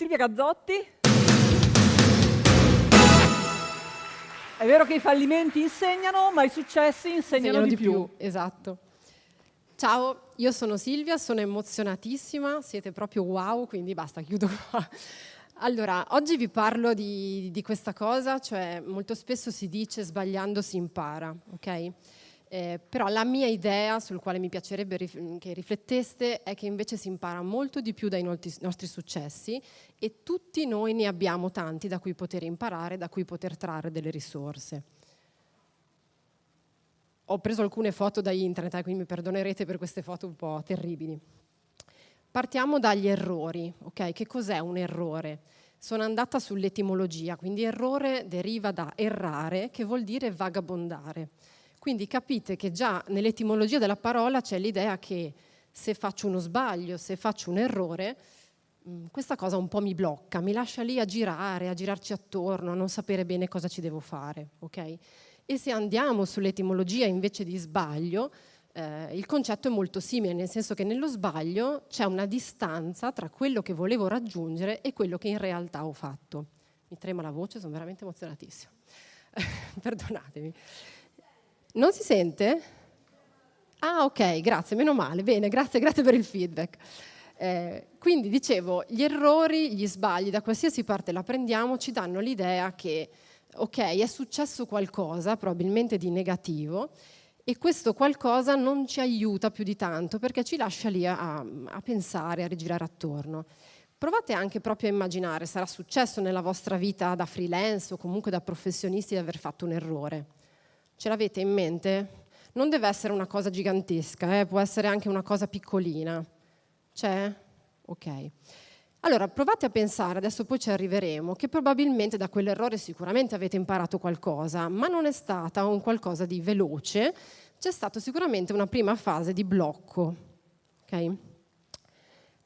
Silvia Gazzotti. È vero che i fallimenti insegnano, ma i successi insegnano, insegnano di, di più. più. Esatto. Ciao, io sono Silvia, sono emozionatissima, siete proprio wow, quindi basta, chiudo qua. Allora, oggi vi parlo di, di questa cosa, cioè molto spesso si dice sbagliando si impara, ok? Eh, però la mia idea, sul quale mi piacerebbe rif che rifletteste, è che invece si impara molto di più dai nostri successi e tutti noi ne abbiamo tanti da cui poter imparare, da cui poter trarre delle risorse. Ho preso alcune foto da internet, eh, quindi mi perdonerete per queste foto un po' terribili. Partiamo dagli errori, ok? Che cos'è un errore? Sono andata sull'etimologia, quindi errore deriva da errare, che vuol dire vagabondare. Quindi capite che già nell'etimologia della parola c'è l'idea che se faccio uno sbaglio, se faccio un errore, mm, questa cosa un po' mi blocca, mi lascia lì a girare, a girarci attorno, a non sapere bene cosa ci devo fare. Okay? E se andiamo sull'etimologia invece di sbaglio, eh, il concetto è molto simile, nel senso che nello sbaglio c'è una distanza tra quello che volevo raggiungere e quello che in realtà ho fatto. Mi trema la voce, sono veramente emozionatissima. Perdonatemi. Non si sente? Ah, ok, grazie, meno male. Bene, grazie, grazie per il feedback. Eh, quindi dicevo, gli errori, gli sbagli, da qualsiasi parte la prendiamo, ci danno l'idea che, ok, è successo qualcosa, probabilmente di negativo, e questo qualcosa non ci aiuta più di tanto perché ci lascia lì a, a pensare, a rigirare attorno. Provate anche proprio a immaginare, sarà successo nella vostra vita da freelance o comunque da professionisti di aver fatto un errore Ce l'avete in mente? Non deve essere una cosa gigantesca, eh? può essere anche una cosa piccolina. C'è? Ok. Allora, provate a pensare, adesso poi ci arriveremo, che probabilmente da quell'errore sicuramente avete imparato qualcosa, ma non è stata un qualcosa di veloce, c'è stata sicuramente una prima fase di blocco. Okay?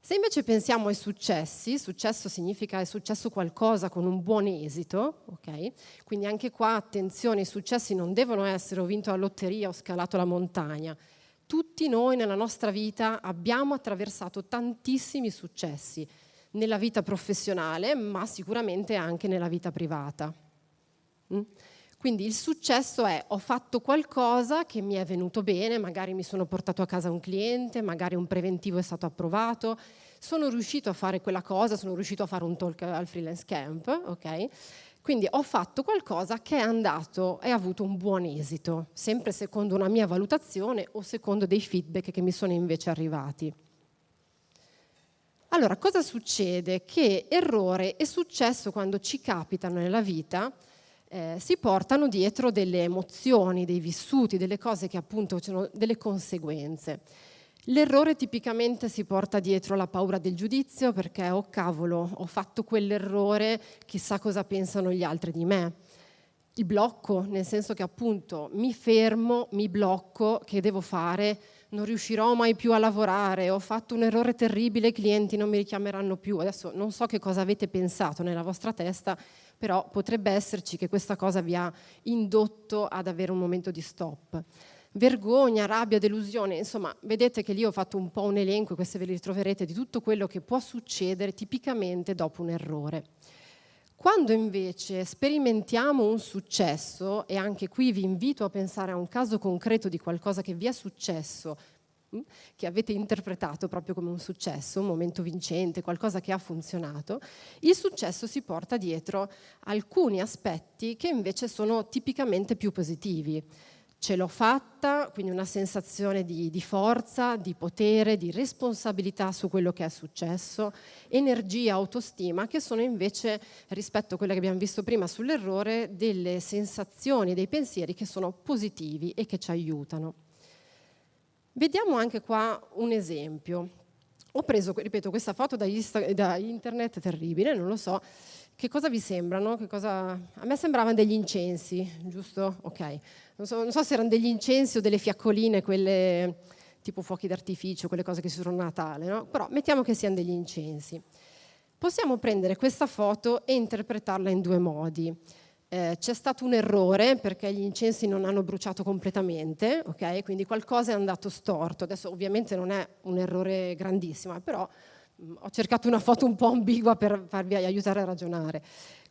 Se invece pensiamo ai successi, successo significa è successo qualcosa con un buon esito, okay? quindi anche qua attenzione, i successi non devono essere ho vinto la lotteria o scalato la montagna. Tutti noi nella nostra vita abbiamo attraversato tantissimi successi, nella vita professionale, ma sicuramente anche nella vita privata. Mm? Quindi il successo è ho fatto qualcosa che mi è venuto bene, magari mi sono portato a casa un cliente, magari un preventivo è stato approvato, sono riuscito a fare quella cosa, sono riuscito a fare un talk al freelance camp, ok? Quindi ho fatto qualcosa che è andato e ha avuto un buon esito, sempre secondo una mia valutazione o secondo dei feedback che mi sono invece arrivati. Allora, cosa succede? Che errore e successo quando ci capitano nella vita eh, si portano dietro delle emozioni, dei vissuti, delle cose che appunto hanno delle conseguenze. L'errore tipicamente si porta dietro la paura del giudizio perché, oh cavolo, ho fatto quell'errore, chissà cosa pensano gli altri di me. Il blocco, nel senso che appunto mi fermo, mi blocco, che devo fare? Non riuscirò mai più a lavorare, ho fatto un errore terribile, i clienti non mi richiameranno più. Adesso non so che cosa avete pensato nella vostra testa, però potrebbe esserci che questa cosa vi ha indotto ad avere un momento di stop. Vergogna, rabbia, delusione, insomma, vedete che lì ho fatto un po' un elenco, queste ve li ritroverete, di tutto quello che può succedere tipicamente dopo un errore. Quando invece sperimentiamo un successo, e anche qui vi invito a pensare a un caso concreto di qualcosa che vi è successo Mm, che avete interpretato proprio come un successo, un momento vincente, qualcosa che ha funzionato, il successo si porta dietro alcuni aspetti che invece sono tipicamente più positivi. Ce l'ho fatta, quindi una sensazione di, di, forza, di potere, di responsabilità su quello che è successo, energia, autostima, che sono invece, rispetto a quelle che abbiamo visto prima sull'errore, delle sensazioni, dei pensieri che sono positivi e che ci aiutano. Vediamo anche qua un esempio. Ho preso, ripeto, questa foto da, da internet, terribile, non lo so. Che cosa vi sembrano? Cosa... A me sembravano degli incensi, giusto? Ok. Non so, non so, se erano degli incensi o delle fiaccoline, quelle tipo fuochi d'artificio, quelle cose che si usano a Natale, no? Però mettiamo che siano degli incensi. Possiamo prendere questa foto e interpretarla in due modi. Eh, c'è stato un errore perché gli incensi non hanno bruciato completamente, okay? quindi qualcosa è andato storto. Adesso ovviamente non è un errore grandissimo, però mh, ho cercato una foto un po' ambigua per farvi aiutare a ragionare.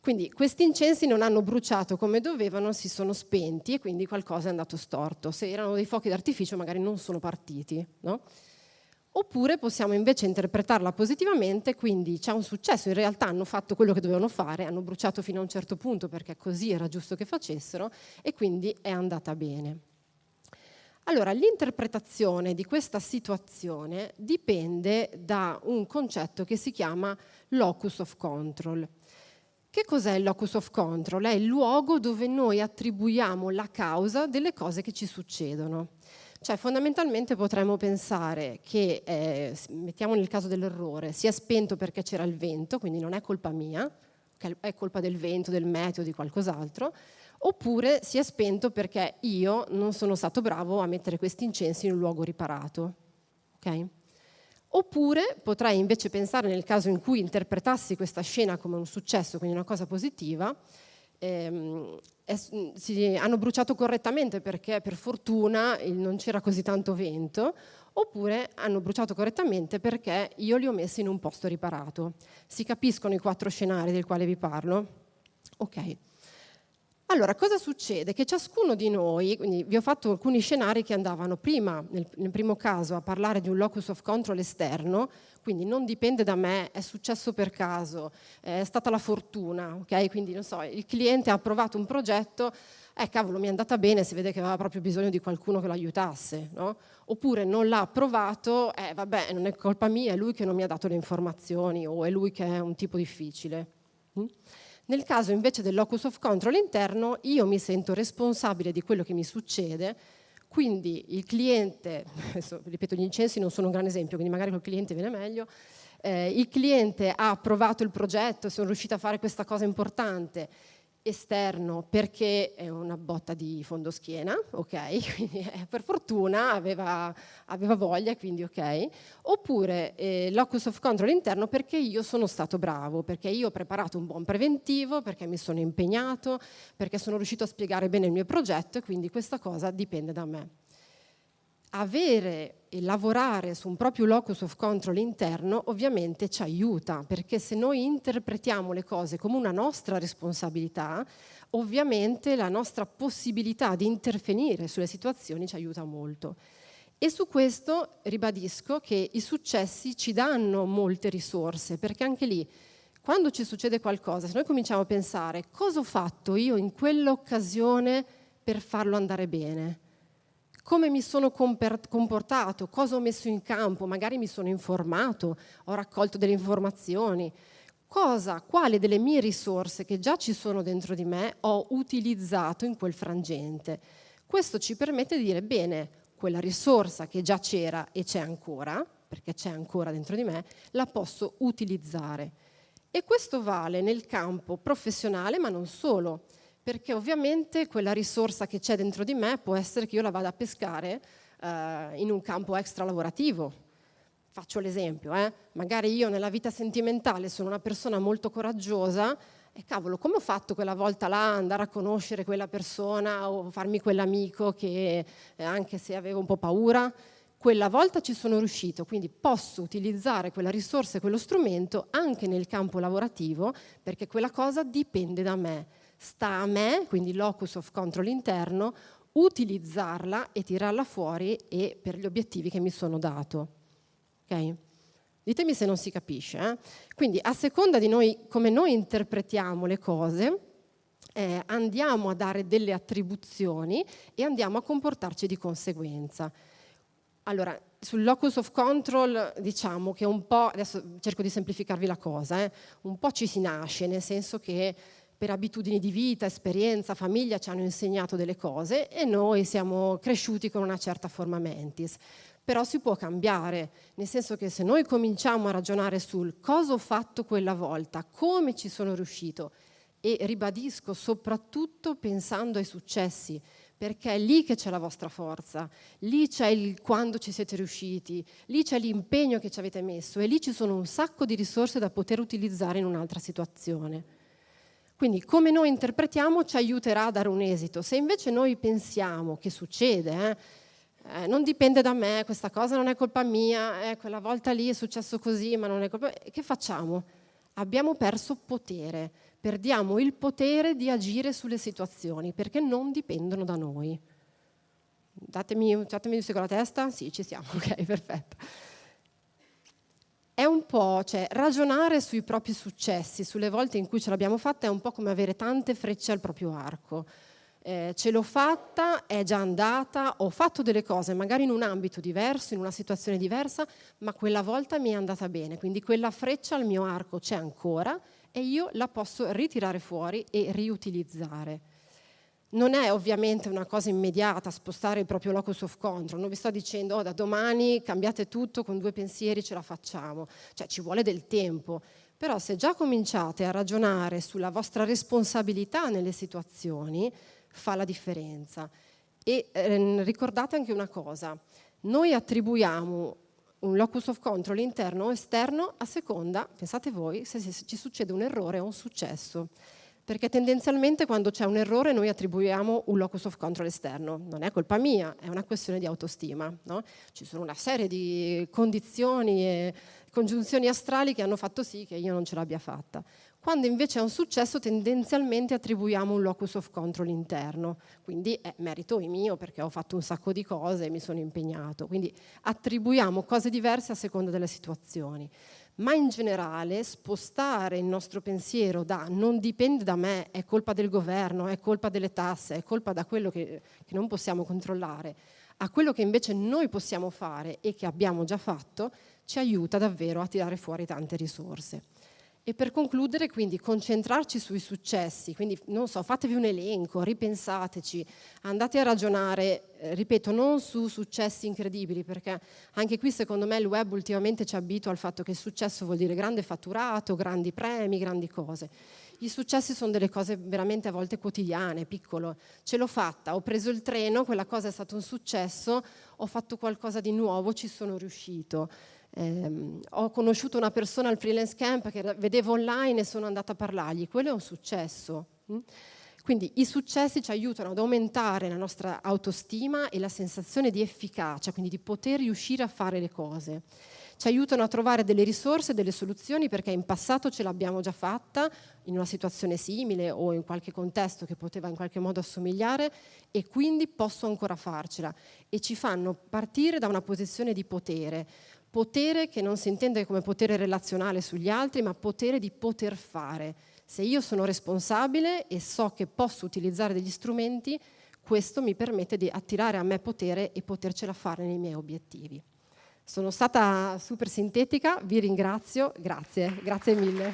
Quindi questi incensi non hanno bruciato come dovevano, si sono spenti e quindi qualcosa è andato storto. Se erano dei fuochi d'artificio magari non sono partiti. No? Oppure possiamo invece interpretarla positivamente, quindi c'è un successo, in realtà hanno fatto quello che dovevano fare, hanno bruciato fino a un certo punto perché così era giusto che facessero e quindi è andata bene. Allora, l'interpretazione di questa situazione dipende da un concetto che si chiama locus of control. Che cos'è il locus of control? È il luogo dove noi attribuiamo la causa delle cose che ci succedono. Cioè fondamentalmente potremmo pensare che, eh, mettiamo nel caso dell'errore, sia spento perché c'era il vento, quindi non è colpa mia, è colpa del vento, del meteo, di qualcos'altro, oppure sia spento perché io non sono stato bravo a mettere questi incensi in un luogo riparato. Okay? Oppure potrei invece pensare nel caso in cui interpretassi questa scena come un successo, quindi una cosa positiva, ehm, si, hanno bruciato correttamente perché per fortuna non c'era così tanto vento, oppure hanno bruciato correttamente perché io li ho messi in un posto riparato. Si capiscono i quattro scenari del quale vi parlo? Ok. Allora, cosa succede? Che ciascuno di noi, quindi vi ho fatto alcuni scenari che andavano prima, nel, nel, primo caso, a parlare di un locus of control esterno, quindi non dipende da me, è successo per caso, è stata la fortuna, ok? Quindi, non so, il cliente ha approvato un progetto, eh cavolo, mi è andata bene, si vede che aveva proprio bisogno di qualcuno che lo aiutasse, no? Oppure non l'ha approvato, eh vabbè, non è colpa mia, è lui che non mi ha dato le informazioni o è lui che è un tipo difficile. Mm? Nel caso invece del locus of control interno, io mi sento responsabile di quello che mi succede, quindi il cliente, ripeto gli incensi non sono un gran esempio, quindi magari col cliente viene meglio, eh, il cliente ha approvato il progetto, sono riuscita a fare questa cosa importante, esterno perché è una botta di fondoschiena, ok? Quindi eh, per fortuna aveva, aveva, voglia, quindi ok. Oppure eh, locus of control interno perché io sono stato bravo, perché io ho preparato un buon preventivo, perché mi sono impegnato, perché sono riuscito a spiegare bene il mio progetto e quindi questa cosa dipende da me avere e lavorare su un proprio locus of control interno ovviamente ci aiuta, perché se noi interpretiamo le cose come una nostra responsabilità, ovviamente la nostra possibilità di intervenire sulle situazioni ci aiuta molto. E su questo ribadisco che i successi ci danno molte risorse, perché anche lì, quando ci succede qualcosa, se noi cominciamo a pensare cosa ho fatto io in quell'occasione per farlo andare bene, come mi sono comportato, cosa ho messo in campo, magari mi sono informato, ho raccolto delle informazioni, cosa, quale delle mie risorse che già ci sono dentro di me ho utilizzato in quel frangente. Questo ci permette di dire, bene, quella risorsa che già c'era e c'è ancora, perché c'è ancora dentro di me, la posso utilizzare. E questo vale nel campo professionale, ma non solo perché ovviamente quella risorsa che c'è dentro di me può essere che io la vada a pescare eh, in un campo extra lavorativo. Faccio l'esempio, eh? magari io nella vita sentimentale sono una persona molto coraggiosa e cavolo, come ho fatto quella volta là andare a conoscere quella persona o farmi quell'amico che eh, anche se avevo un po' paura, quella volta ci sono riuscito, quindi posso utilizzare quella risorsa e quello strumento anche nel campo lavorativo perché quella cosa dipende da me sta a me, quindi locus of control interno, utilizzarla e tirarla fuori e per gli obiettivi che mi sono dato. Okay? Ditemi se non si capisce. Eh? Quindi a seconda di noi, come noi interpretiamo le cose, eh, andiamo a dare delle attribuzioni e andiamo a comportarci di conseguenza. Allora, sul locus of control diciamo che un po', adesso cerco di semplificarvi la cosa, eh, un po' ci si nasce, nel senso che per abitudini di vita, esperienza, famiglia ci hanno insegnato delle cose e noi siamo cresciuti con una certa forma mentis. Però si può cambiare, nel senso che se noi cominciamo a ragionare sul cosa ho fatto quella volta, come ci sono riuscito, e ribadisco soprattutto pensando ai successi, perché è lì che c'è la vostra forza, lì c'è il quando ci siete riusciti, lì c'è l'impegno che ci avete messo e lì ci sono un sacco di risorse da poter utilizzare in un'altra situazione. Quindi come noi interpretiamo ci aiuterà a dare un esito. Se invece noi pensiamo che succede, eh, eh, non dipende da me, questa cosa non è colpa mia, eh, quella volta lì è successo così, ma non è colpa mia. Che facciamo? Abbiamo perso potere, perdiamo il potere di agire sulle situazioni perché non dipendono da noi. Datemi, datemi un secondo la testa? Sì, ci siamo, ok, perfetto. È un po', cioè, ragionare sui propri successi, sulle volte in cui ce l'abbiamo fatta, è un po' come avere tante frecce al proprio arco eh, ce l'ho fatta, è già andata, ho fatto delle cose magari in un ambito diverso, in una situazione diversa, ma quella volta mi è andata bene, quindi quella freccia al mio arco c'è ancora e io la posso ritirare fuori e riutilizzare. Non è ovviamente una cosa immediata spostare il proprio locus of control, non vi sto dicendo oh, da domani cambiate tutto, con due pensieri ce la facciamo, cioè ci vuole del tempo, però se già cominciate a ragionare sulla vostra responsabilità nelle situazioni, fa la differenza. E ehm, ricordate anche una cosa, noi attribuiamo un locus of control interno o esterno a seconda, pensate voi, se ci succede un errore o un successo. Perché tendenzialmente quando c'è un errore noi attribuiamo un locus of control esterno. Non è colpa mia, è una questione di autostima. No? Ci sono una serie di condizioni e congiunzioni astrali che hanno fatto sì che io non ce l'abbia fatta. Quando invece è un successo tendenzialmente attribuiamo un locus of control interno, quindi è merito mio perché ho fatto un sacco di cose e mi sono impegnato, quindi attribuiamo cose diverse a seconda delle situazioni. Ma in generale spostare il nostro pensiero da non dipende da me, è colpa del governo, è colpa delle tasse, è colpa da quello che, che non possiamo controllare, a quello che invece noi possiamo fare e che abbiamo già fatto, ci aiuta davvero a tirare fuori tante risorse. E per concludere, quindi, concentrarci sui successi, quindi, non so, fatevi un elenco, ripensateci, andate a ragionare, eh, ripeto, non su successi incredibili, perché anche qui, secondo me, il web ultimamente ci abitua al fatto che successo vuol dire grande fatturato, grandi premi, grandi cose. I successi sono delle cose veramente a volte quotidiane, piccolo. Ce l'ho fatta, ho preso il treno, quella cosa è stato un successo, ho fatto qualcosa di nuovo, ci sono riuscito. Eh, ho conosciuto una persona al freelance camp che vedevo online e sono andata a parlargli, quello è un successo. Hm? Quindi i successi ci aiutano ad aumentare la nostra autostima e la sensazione di efficacia, quindi di poter riuscire a fare le cose. Ci aiutano a trovare delle risorse, delle soluzioni perché in passato ce l'abbiamo già fatta in una situazione simile o in qualche contesto che poteva in qualche modo assomigliare e quindi posso ancora farcela e ci fanno partire da una posizione di potere Potere che non si intende come potere relazionale sugli altri, ma potere di poter fare. Se io sono responsabile e so che posso utilizzare degli strumenti, questo mi permette di attirare a me potere e potercela fare nei miei obiettivi. Sono stata super sintetica, vi ringrazio, grazie, grazie mille.